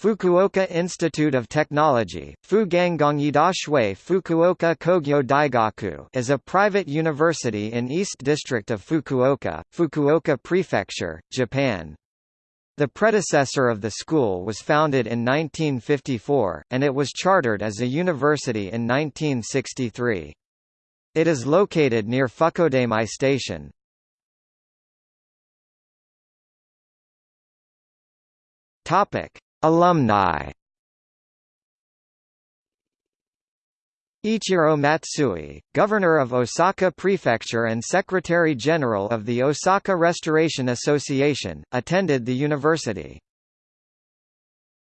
Fukuoka Institute of Technology Fukuoka Kogyo Daigaku is a private university in East District of Fukuoka, Fukuoka Prefecture, Japan. The predecessor of the school was founded in 1954, and it was chartered as a university in 1963. It is located near Fukkodaimae Station. Topic: Alumni Ichiro Matsui, Governor of Osaka Prefecture and Secretary-General of the Osaka Restoration Association, attended the university.